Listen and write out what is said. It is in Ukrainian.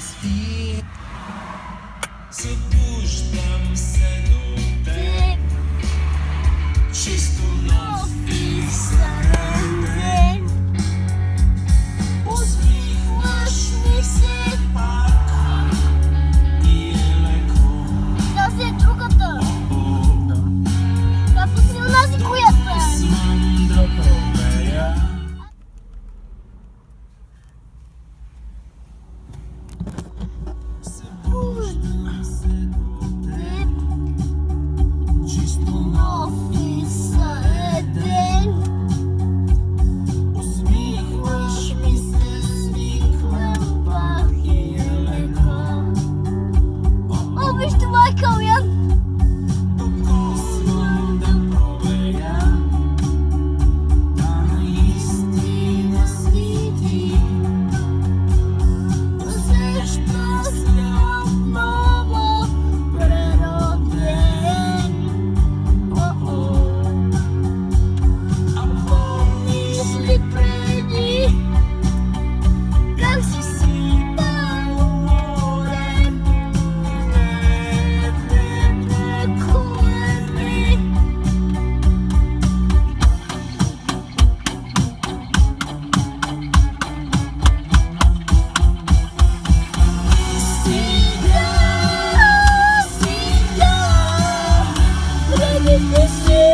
світ, Сидуш там все до те, чисто на фіса. você